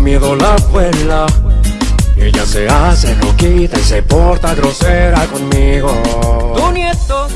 miedo la abuela. Ella se hace roquita y se porta grosera conmigo. Tu nieto,